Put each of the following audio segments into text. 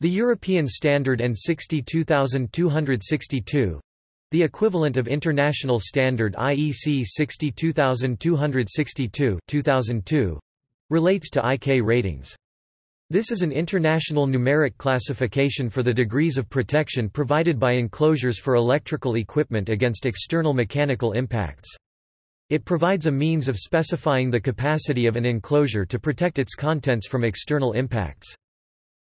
The European Standard EN 62262 the equivalent of International Standard IEC 62262 2002, relates to IK ratings. This is an international numeric classification for the degrees of protection provided by enclosures for electrical equipment against external mechanical impacts. It provides a means of specifying the capacity of an enclosure to protect its contents from external impacts.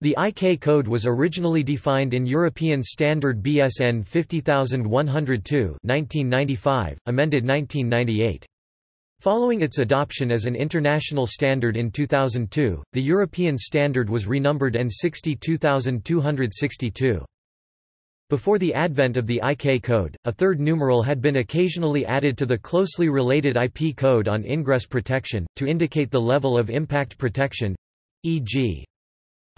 The IK code was originally defined in European Standard BS EN 50102 1995, amended 1998. Following its adoption as an international standard in 2002, the European standard was renumbered EN 62262. Before the advent of the IK code, a third numeral had been occasionally added to the closely related IP code on ingress protection, to indicate the level of impact protection e.g.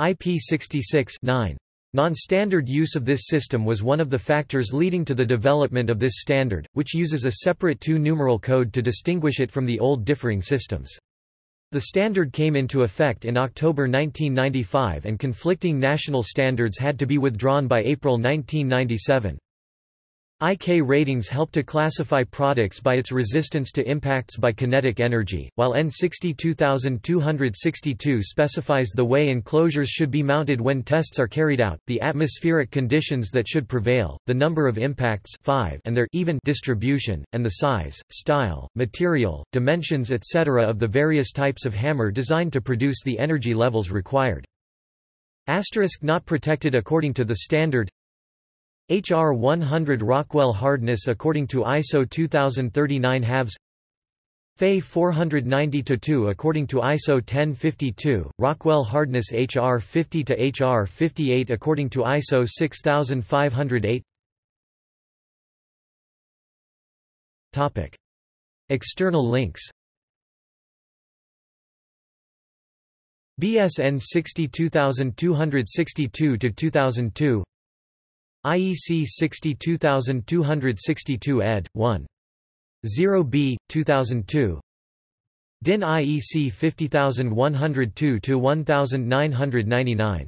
IP66 9. Non-standard use of this system was one of the factors leading to the development of this standard, which uses a separate two-numeral code to distinguish it from the old differing systems. The standard came into effect in October 1995 and conflicting national standards had to be withdrawn by April 1997. IK ratings help to classify products by its resistance to impacts by kinetic energy, while N62262 specifies the way enclosures should be mounted when tests are carried out, the atmospheric conditions that should prevail, the number of impacts 5 and their even distribution, and the size, style, material, dimensions etc. of the various types of hammer designed to produce the energy levels required. Asterisk not protected according to the standard HR 100 Rockwell hardness according to ISO 2039 halves. Fe 490-2 according to ISO 1052, Rockwell hardness HR 50 to HR 58 according to ISO 6508 Topic. External links. BS EN 62262 to 2002 IEC 62262 ed. 1. 0b, 2002 DIN IEC 50102-1999